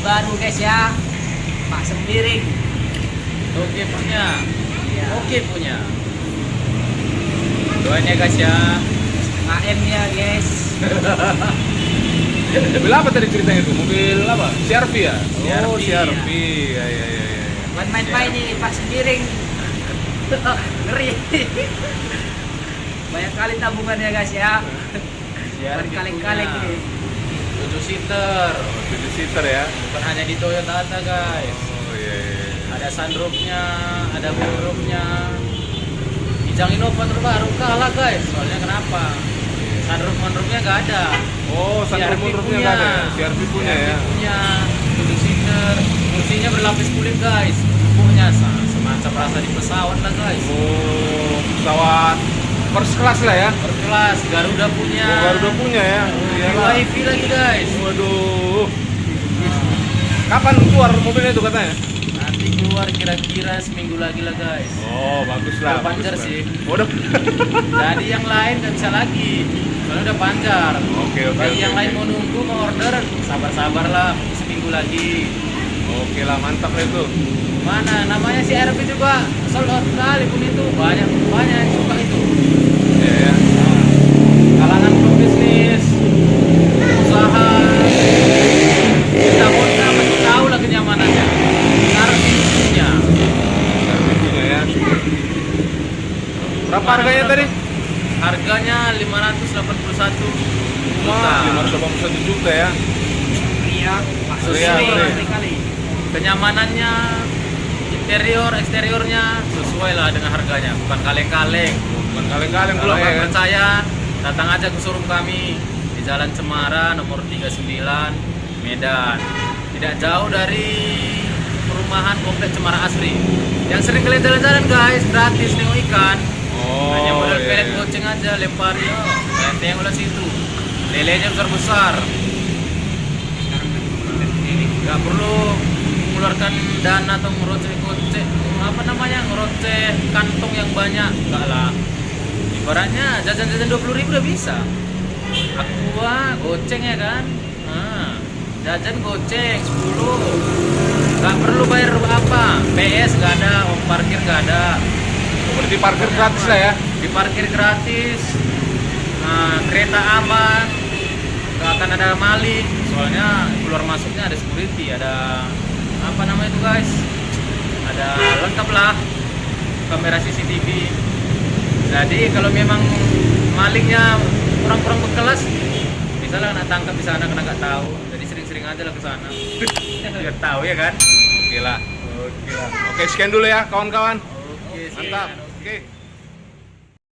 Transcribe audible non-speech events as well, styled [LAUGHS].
baru guys ya Pak Sembiring Oke punya. ya. Oke punya. Doain ya guys ya. AM nya guys [LAUGHS] Mobil apa tadi ceritanya itu? Mobil apa? CRV ya? Oh, CRV, CRV. Ya, ya, ya, ya. buat main-main nih Pak Sembiring [LAUGHS] ngeri banyak kali tabungannya guys ya berkali-kali punya. ini 7 seater. Oh, tujuh seater ya? Bukan hanya di Toyota guys. Oh, iya, iya. iya. Ada sunroofnya, ada moonroofnya. Kijang Innova terbaru kalah guys. Soalnya kenapa? Sunroof moonroofnya nggak ada. Oh, sunroof CRV moonroofnya nggak ada ya? CRV punya ya? punya 7 seater. Kursinya berlapis kulit guys. Empuknya sa- semacam rasa di pesawat lah guys. Oh, pesawat first class lah ya? Berkelas, Garuda punya. Oh, Garuda punya ya? Iya lah. wifi lagi guys. Waduh. Kapan keluar mobilnya itu katanya? Nanti keluar kira-kira seminggu lagi lah guys. Oh, bagus lah. Udah pancar lah. sih. Waduh. [LAUGHS] Jadi yang lain nggak bisa lagi. Soalnya udah pancar. Oke, oke. Bagi oke, yang oke. lain mau nunggu mau order, sabar-sabar lah seminggu lagi. Oke lah, mantap lah itu. Mana namanya si RP juga sold out kali pun itu banyak banyak yang suka itu. Iya ya. Kalangan pebisnis, usaha, kita Honda masih tahu lah kenyamanannya. Artinya CRV punya ya. Berapa harganya tadi? harganya 581 Wah, juta. 581 juta ya. Ria Ria. kali Kenyamanannya, interior, eksteriornya sesuai lah dengan harganya, bukan kaleng-kaleng. Bukan kaleng-kaleng Kalau pula nggak ya. percaya, datang aja ke showroom kami di Jalan Cemara nomor 39 Medan. Tidak jauh dari perumahan komplek Cemara Asri. Yang sering kalian jalan-jalan guys, gratis nengok ikan. Oh, Hanya modal iya, pelet iya. goceng aja lempar ya. Tengok lah situ. Lelenya besar-besar. Nggak perlu mengeluarkan dana atau ngeroceh goceh. Apa namanya? Ngeroceh kantong yang banyak. Enggak lah. Ibaratnya jajan-jajan dua ribu udah bisa. Aqua goceng ya kan? Nah, jajan goceng 10 nggak perlu bayar apa PS nggak ada uang parkir nggak ada Berarti parkir gratis lah ya. diparkir gratis nah, kereta aman nggak akan ada maling soalnya keluar masuknya ada security ada apa namanya itu guys ada lengkap lah kamera CCTV jadi kalau memang malingnya kurang-kurang berkelas bisa lah kena tangkap di sana kena nggak tahu jadi sering-sering aja lah ke sana [LAUGHS] biar tahu ya kan Oke lah. Oke. Oke, sekian dulu ya kawan-kawan. Oke Mantap. Oke.